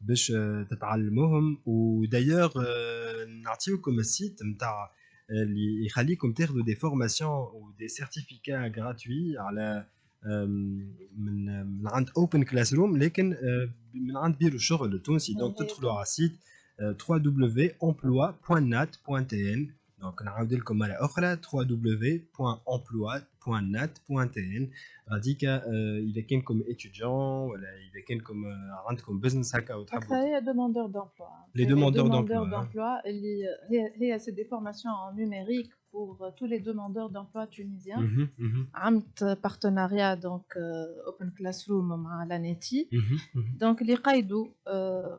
باش تتعلموهم ودايوغ نعطيوكم السيت نتاع اللي يخليكم تاخذوا دي فورماسيون و دي سيرتيفيكا غراتوي على من من عند اوبن كلاس روم لكن من عند بيرو الشغل التونسي دونك تدخلوا على السيت www.emploi.nat.tn دونك نعاود لكم مره اخرى www.emploi.nat.tn غاديك اذا كانكم اتيديون ولا اذا كانكم عندكم بزنس هكا وتحبوا هي دوموندور دومبلوا Les demandeurs demandeurs d'emploi, d'emploi اللي هي هي c'est des formations en numérique pour tous les demandeurs d'emploi tunisiens مهم، مهم، عملت partenariat donc euh, open classroom مع لانيتي مهم، مهم. دونك اللي قايدوا آه،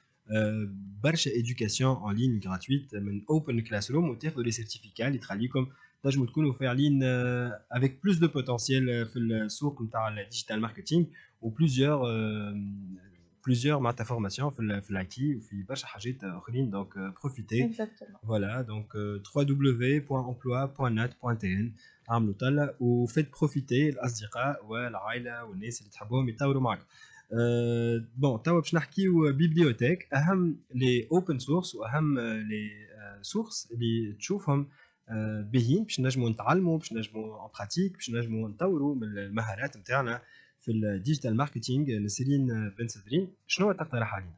برشا ايديوكاسيون اون لين غراتويت من اوبن كلاس روم وتاخذوا لي سيرتيفيكا اللي تخليكم تنجموا تكونوا فاعلين افيك بلوس دو بوتنسيال في السوق نتاع الديجيتال ماركتينغ وبلوزيور بلوزيور معناتها فورماسيون في ال في الاي تي وفي برشا حاجات اخرين دونك بروفيتي اكزاكتومون Voilà, donc euh, www.emploi.nat.tn عملوا طلع وفيت بروفيتي الاصدقاء والعائله والناس اللي تحبوهم يطوروا معكم. بون توا باش نحكيو بيبليوتيك اهم لي اوبن سورس واهم لي سورس اللي تشوفهم باهيين باش نجموا نتعلموا باش نجموا ان براتيك باش نجموا نطوروا من المهارات نتاعنا في الديجيتال ماركتينغ نسرين بن سدرين شنو تقترح علينا؟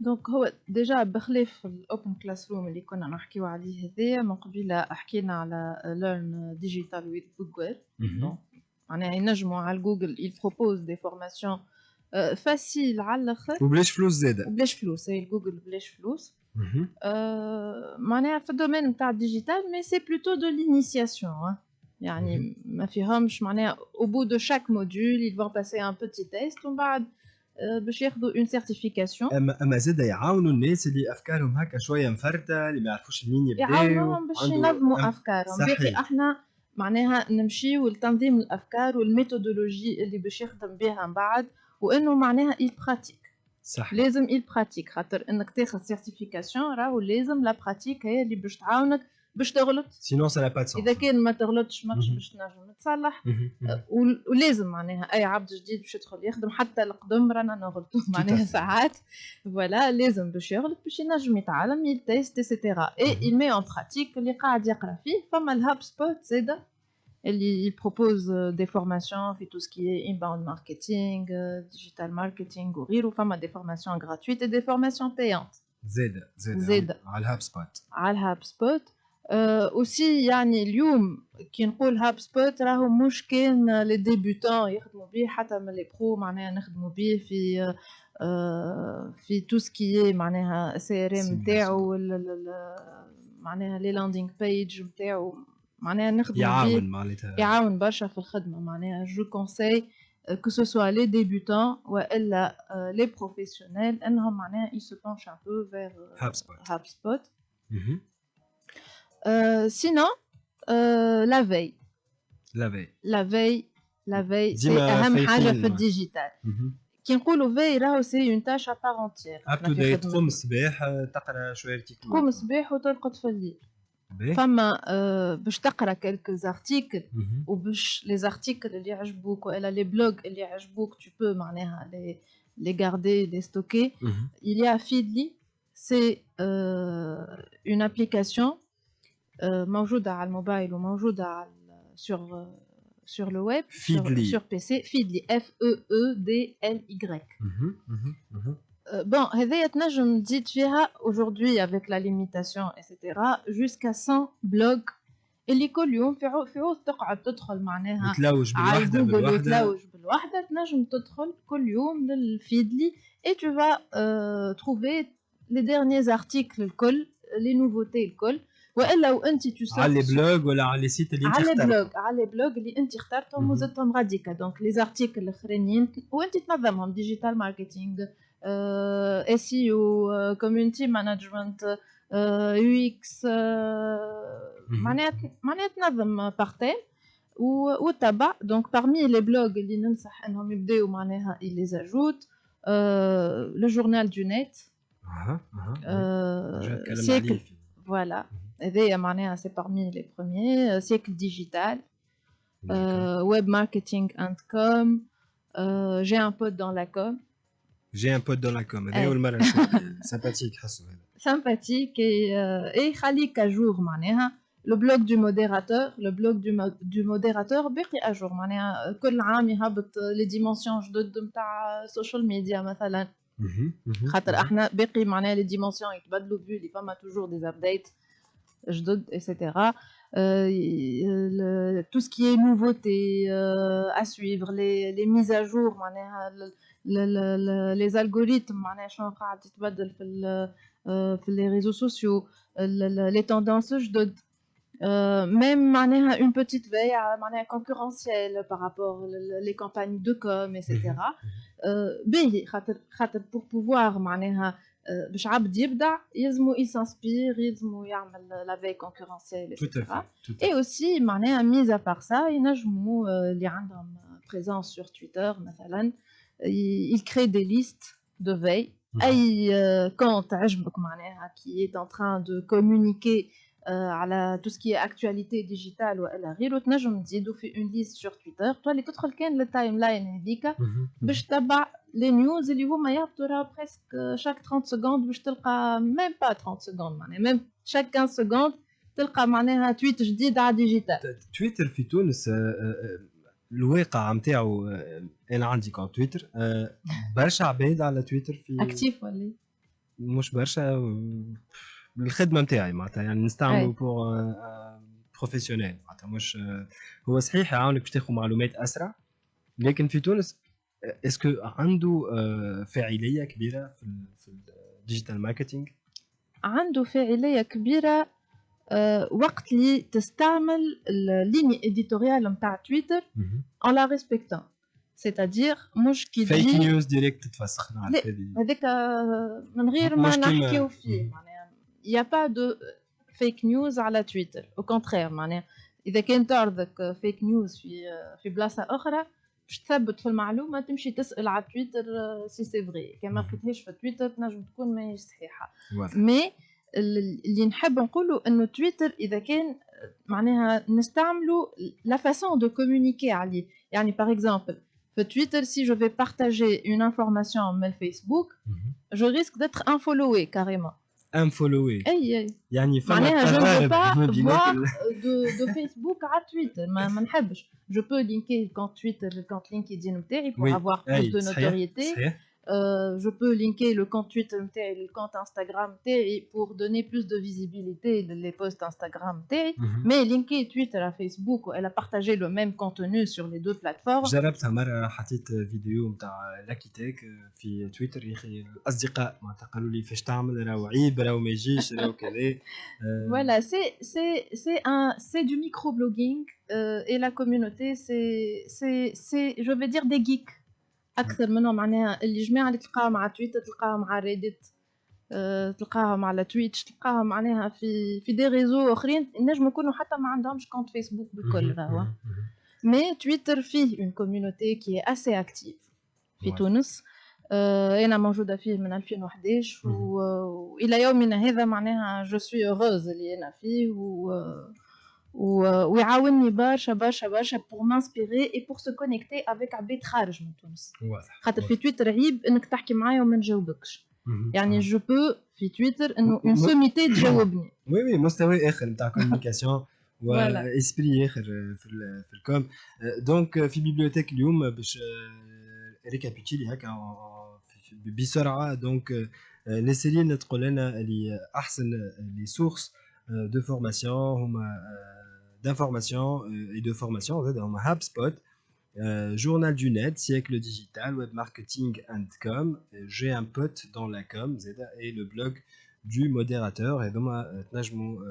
دونك هو ديجا بخلاف الاوبن كلاس روم اللي كنا نحكيو عليه هذايا من قبيله حكينا على ليرن ديجيتال ويز جوجل معناها ينجموا على جوجل il propose des formations فاسيل على الأخر. وبلاش فلوس زاده. وبلاش فلوس هي جوجل بلاش فلوس. آه، معناها في الدومين نتاع الديجيتال مي سي بلوتو دو لينيسياسيون يعني ما فيهمش معناها أو بو دو شاك موديول vont passer un petit test ومن بعد آه، باش ياخذوا اون سيرتيفيكاسيون اما أما زاد يعاونوا الناس اللي أفكارهم هكا شوية مفرته اللي ما يعرفوش منين يبداو يعاونوهم باش ينظموا أفكارهم. باقي إحنا معناها نمشيو لتنظيم الأفكار والميثودولوجي اللي باش يخدم بها من بعد. وإنه معناها il pratique. صح. لازم il pratique خاطر إنك تاخذ سيرتيفيكاسيون راهو لازم لا براتيك هي اللي باش تعاونك باش تغلط. سينون سا با إذا كان ما تغلطش ماكش. باش تنجم تصلح. ول- ولازم معناها أي عبد جديد باش يدخل يخدم حتى القدم رانا نغلطوا معناها. ساعات. فوالا لازم باش يغلط باش ينجم يتعلم يتيست ايتترا اي il met en pratique اللي قاعد يقرا فيه فما الهاب سبوت زاده. il propose euh, des formations في tout ce qui est inbound marketing euh, digital marketing وغيره فما des formations gratuites et des formations payantes زاده زاده زادة. على الهاب سبوت على الهاب سبوت اوسي يعني اليوم كي نقول هاب سبوت راهو مش كان لي ديبيوتون يخدموا بيه حتى من لي برو معناها نخدموا بيه في آه، في تو سكي معناها سي ار ام Simulation. نتاعو وال- ال- ال- معناها لي لاندينغ بيج نتاعو معناها نخدموا يعاون بيه معناتها يعاون برشا في الخدمه معناها جو كونساي que ce soit les débutants والا euh, les professionnels انهم معناها ils se penchent un peu vers euh, HubSpot. HubSpot. مهم. Euh, sinon, euh, la veille. لا في La veille, la veille, c'est ديما أهم فايقين حاجة في معاه. الديجيتال. كي نقولوا veille راهو سي اون تاش ا بار انتيير. اب تو ديت تقوم الصباح آه، تقرا شويه ارتيكل تقوم الصباح وترقد في الليل. باهي. فما آه، باش تقرا كلكو زارتيكل مهم. وباش لي زارتيكل اللي يعجبوك والا لي بلوغ اللي يعجبوك tu peux معناها لي les garder, les stocker. مهم. Il y a Feedly, c'est euh, une application euh, موجودة على الموبايل وموجودة على sur euh, sur le web, sur, Feedly. sur PC, Feedly, F-E-E-D-L-Y. مهم. مهم. مهم. Euh, bon, هذايا تنجم تزيد فيها aujourd'hui avec la limitation, etc., jusqu'à 100 blogs اللي كل يوم في عو في عوض تقعد تدخل معناها تلوج على بالوحده جوجل بالوحده وتلوج بالوحده تنجم تدخل كل يوم للفيدلي اي تو فا تروفي لي ديرنيي ارتيكل الكل لي نوفوتي الكل والا وانت تو على لي بلوج ولا على لي سيت اللي انت على اخترت بلوج على بلوج اللي انت اخترتهم مهم. وزدتهم غاديكا دونك لي زارتيكل الاخرين وانت تنظمهم ديجيتال ماركتينغ اس اي او كوميونتي مانجمنت يو اكس مهم. معناها معناها تنظم بارتين وتبع دونك parmi لي بلوج اللي ننصح انهم يبداو معناها لي زاجوت لو جورنال دو نت اها اها جو نتكلم سيكل عليه في- فوالا هذايا معناها سي parmi لي بروميي سيكل ديجيتال Euh, web marketing and com. Euh, j'ai un pote dans la com. جي ان بوت دون لا كوم هذا أي. اول مره نشوف سامباتيك حسوا هذا Sympathique et, euh, et خليك à jour معناها le blog du modérateur le blog du, mo- du modérateur باقي à jour معناها كل عام يهبط les dimensions جدد نتاع social media مثلا مهم. مهم. خاطر احنا باقي معناها les dimensions يتبدلوا vu اللي فما toujours des updates جدد etc Euh, le- tout ce qui est nouveauté euh, à suivre les, les mises à jour معناها ال- ال- ال- les algorithmes معناها شنو قاعد تتبدل في ال- آه، في les réseaux sociaux ال- ال- les tendances جدد Euh, même معناها une petite veille à- معناها concurrentielle par rapport ل- les campagnes de com etc آه، باهي خاطر خاطر pour pouvoir معناها آه، باش عبد يبدع يلزمو يسانسبير يلزمو يعمل لا في كونكورونسيال Tout à etc fait. Tout à et fait. aussi معناها mis à part ça ينجموا آه، اللي عندهم présence sur Twitter مثلا ي- ils créent des listes de veille Mhm. اي آه، compte عجبك معناها qui est en train de communiquer آه، على tout ce qui est actualité digitale والا غيره تنجم تزيدوا في une liste sur Twitter تولي تدخل كان للتايم لاين هذيك مهم. باش تتبع لي نيوز اللي هما يهبطوا راه بريسك شاك 30 سكوند باش تلقى ميم با 30 سكوند معناها ميم شاك 15 سكوند تلقى معناها تويت جديد على ديجيتال تويتر في تونس آه، آه، الواقع نتاعو آه، أنا عندي كونت تويتر. آه، برشا عباد على تويتر في أكتيف ولا؟ مش برشا آه، الخدمة نتاعي معناتها يعني نستعملو. بور بروفيسيونيل معناتها مش هو صحيح يعاونك باش تاخذ معلومات أسرع لكن في تونس اسكو عنده فاعلية كبيرة في ال- في الديجيتال ماركتينغ عنده فاعلية كبيرة وقت اللي تستعمل الليني إديتوريال نتاع تويتر en la respectant c'est-à-dire مش كي فيك نيوز ديريكت تتفسخ لا. هذاك آه، من غير ما نحكيو فيه. معناها يا با دو فيك نيوز على تويتر أو كونترير معناها إذا كان تعرضك فيك نيوز في آه، في بلاصة أخرى باش تثبت في المعلومة تمشي تسأل على تويتر سي سي فغي كان ما. لقيتهاش في تويتر تنجم تكون ماهيش صحيحة. مي اللي نحب نقوله انه تويتر اذا كان معناها نستعملوا لا فاسون دو كومونيكي عليه يعني باغ اكزومبل في تويتر si je vais partager une information من الفيسبوك مهم. je risque d'être infollowé carrément ان فولوي اي اي يعني فما معناها je ne veux تقارب pas ما بينات voir ال- de, de Facebook à Twitter ما, ما نحبش je peux linker le compte Twitter le compte LinkedIn نتاعي pour Oui. avoir plus أي، de صحيح، notoriété صحيح Euh, je peux linker le compte Twitter نتاعي le compte Instagram نتاعي pour donner plus de visibilité les posts Instagram نتاعي مهم. mais linker Twitter à Facebook elle a partagé le même contenu sur les deux plateformes جربتها مرة حطيت فيديو نتاع لاكي تيك في تويتر يا اخي الاصدقاء معناتها قالوا لي فاش تعمل راهو عيب راهو ما يجيش راهو كذا آه، Voilà, c'est c'est c'est un c'est du microblogging euh, et la communauté c'est c'est c'est je vais dire des geeks أكثر منهم معناها اللي جماعة اللي تلقاهم على تويتر تلقاهم على ريديت أه تلقاهم على تويتش تلقاهم معناها في في دي ريزو أخرين نجم يكونوا حتى ما عندهمش كونت فيسبوك بالكل مهم. مي تويتر فيه اون كوميونيتي كي اسي اكتيف في. تونس آه، أنا موجودة فيه من 2011 مهم. و- والى يومنا هذا معناها جو سوي هوروز اللي أنا فيه و... و... ويعاونني برشا برشا برشا بور مانسبيري اي بور سو كونيكتي افيك عباد خارج من تونس واضح خاطر في تويتر عيب انك تحكي معايا وما نجاوبكش مهم. يعني آه. جو بو في تويتر انه م- اون م- سوميتي تجاوبني وي وي مستوى اخر نتاع كوميونيكاسيون Voilà. واسبري اخر في ال- في الكوم آه، دونك في بيبليوتيك اليوم باش ريكابيتيلي هكا آه، في- في- بسرعه دونك آه، نسرين تقول لنا اللي احسن لي سورس دو فورماسيون هما d'information et de formation dans HubSpot journal du net siècle digital web marketing and com j'ai un pote dans la com et le blog du modérateur هذوما تنجموا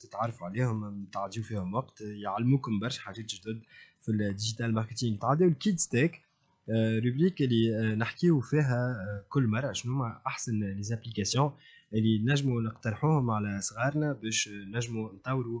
تتعرفوا عليهم تعديو فيهم وقت يعلموكم برشا حاجات جدد في الديجيتال ماركتينغ تعديو الكيد ستيك روبريك اللي نحكيو فيها كل مره شنو احسن لي زابليكاسيون اللي نجموا نقترحوهم على صغارنا باش نجموا نطوروا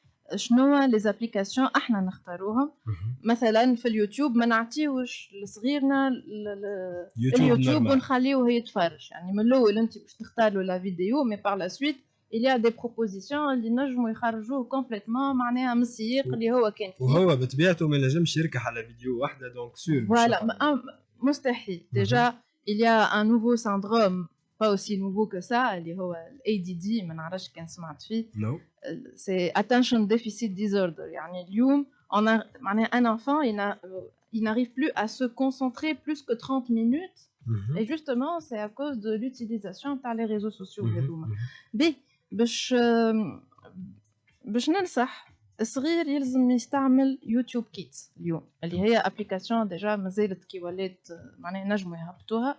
شنو لي زابليكاسيون إحنا نختاروهم. مثلا في اليوتيوب ما نعطيوش لصغيرنا اليوتيوب ونخليوه يتفرج. يعني من الأول أنت باش تختار له لا فيديو مي بار لا سويت il y a des propositions اللي نجموا يخرجوه كومبليتمون معناها من السياق اللي هو كان فيه. وهو بطبيعته ما نجمش يركح على فيديو واحدة دونك سور فوالا مستحيل. ديجا il y a un nouveau syndrome pas aussi nouveau que ça اللي هو ال ADD ما نعرفش كان سمعت فيه no. c'est attention deficit disorder يعني اليوم on a معناها un enfant il n'a il n'arrive plus à se concentrer plus que 30 minutes Mm -hmm. et justement c'est à cause de l'utilisation par les réseaux sociaux Mhm, هذوما mhm. بي باش باش ننصح الصغير يلزم يستعمل يوتيوب كيدز اليوم اللي هي ابليكاسيون ديجا مازالت كي ولات معناها نجموا يهبطوها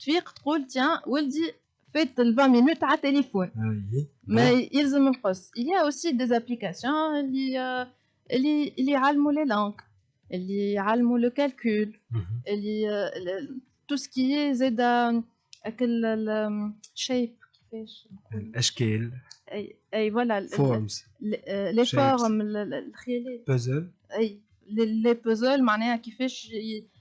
تفيق تقول تيان ولدي فات ال 20 مينوت على التليفون مي ما يلزم نقص il y a aussi des applications اللي آه، اللي اللي يعلموا لي لانغ اللي يعلموا لو كالكول اللي تو سكي زاد اكل الشيب كيفاش نقول الاشكال اي اي فوالا فورمز لي shapes. فورم الخيالات بازل اي لي بوزل معناها كيفاش ي...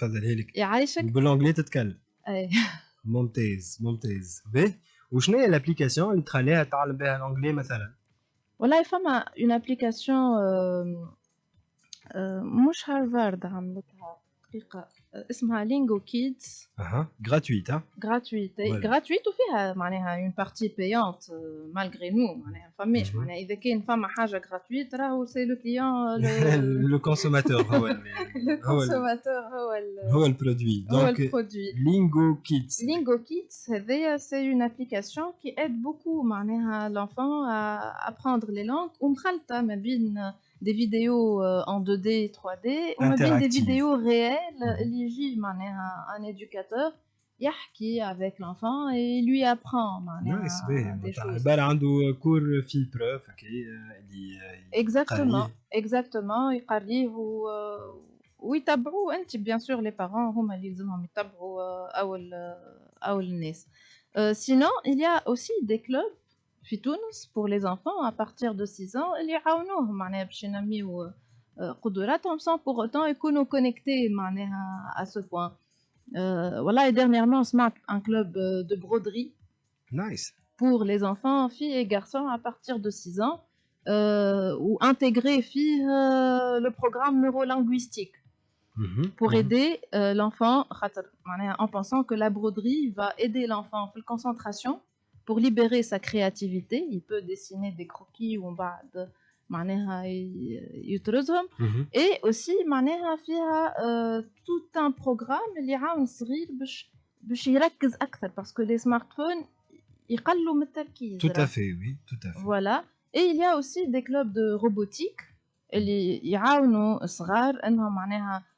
فضلها لك يعيشك. بالانجلي تتكلم. أي. ممتاز ممتاز. باهي وشنو هي الابليكاسيون اللي تخليها تعلم بها الانجلي مثلا؟ والله فما اون ابليكاسيون مش هارفارد عملتها دقيقة. آه، اسمها لينجو كيدز اها جراتويت ها gratuite Voilà. gratuite وفيها معناها اون بارتي بيونت مالغري نو معناها فماش Mhm. معناها اذا كان فما حاجة gratuite راهو سي لو كليون لو كونسوماتور هو ال- لو هو ال- كونسوماتور هو ال- هو البرودوي هو دونك البرودوي لينجو كيدز Lingo Kids, هذايا c'est une application qui aide beaucoup معناها l'enfant à apprendre les langues ومخلطة ما بين des vidéos euh, en 2D 3D وما بين des Interactive. vidéos réelles Mhm. اللي يجي معناها un éducateur يحكي avec l'enfant et il lui apprend معناها نايس باهي des معناتها choses. عبارة عنده كور في بروف هكا اللي Exactement, قريه. exactement يقريه و... ويتبعوا انت بيان سور لي بارون هما اللي يلزمهم يتبعوا آه، اول آه، اول الناس سينون il y a aussi des clubs في تونس pour les enfants à partir de 6 ans اللي يعاونوهم معناها باش ينميو آه، قدراتهم sans pour autant يكونوا connectés معناها à ce point Euh, والله dernièrement سمعت un club euh, de broderie نايس pour les enfants, filles et garçons à partir de 6 ans, euh, ou intégrer filles, euh, le programme neurolinguistique Mhm, pour mhm. aider euh, l'enfant en pensant que la broderie va aider l'enfant en concentration pour libérer sa créativité. Il peut dessiner des croquis ou بعد معناها يطرزهم Mhm. et aussi معناها فيها euh, tout un programme اللي يعاون الصغير باش باش يركز اكثر parce que les smartphones يقلوا من التركيز Tout à راه. fait, oui, tout à fait. Voilà. Et il y a aussi des clubs de robotique اللي يعاونوا الصغار انهم معناها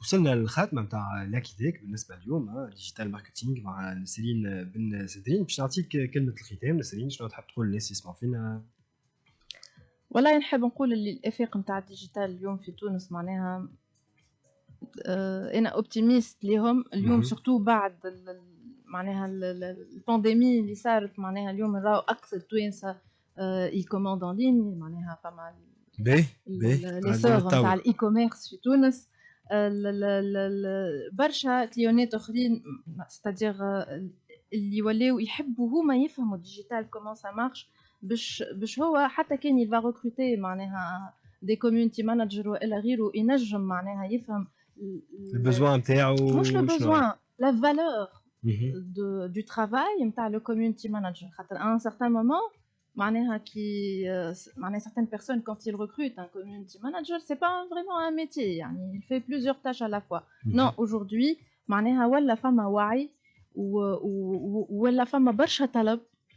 وصلنا للخاتمة نتاع لاكيتيك بالنسبة اليوم ديجيتال ماركتينغ مع نسرين بن سدرين. باش نعطيك كلمة الختام نسرين شنو تحب تقول للناس يسمعوا فينا؟ والله نحب نقول اللي الإفاق نتاع الديجيتال اليوم في تونس معناها آه، أنا اوبتيميست ليهم. اليوم. سورتو بعد ال- معناها ال- ال- البانديمي اللي صارت معناها اليوم نراو أكثر توانسة يكوموند اون لين معناها فما باهي باهي. لي سور نتاع الاي كوميرس في تونس. برشا كليونات آخرين ستادير اللي ولاو يحبوا هما يفهموا الديجيتال كومون سا مارش باش باش هو حتى كان يلفا ريكروتي معناها دي كوميونتي مانجر والا غيره ينجم معناها يفهم البزوان نتاعو مش لو؟ بوزوان لا فالور de, du travail نتاع le community manager خاطر un certain moment معناها كي euh, معناها certaines personnes quand ils recrutent un community manager c'est pas vraiment un métier يعني il fait plusieurs tâches à la fois non aujourd'hui معناها ولا فما وعي و- و- و- ولا فما برشا طلب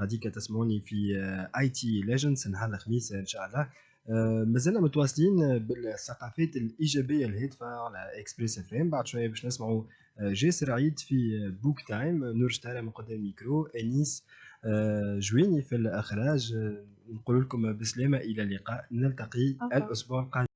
غاديك تسمعوني في آي تي ليجندز نهار الخميس إن شاء الله. آه، مازلنا متواصلين بالثقافات الإيجابية الهادفة على اكسبريس اف ام بعد شوية باش نسمعوا آه، جاسر عيد في بوك تايم نور شتارة من قدام الميكرو. أنيس آه، جويني في الإخراج. آه، نقول لكم بسلامة. إلى اللقاء. نلتقي. الأسبوع القادم.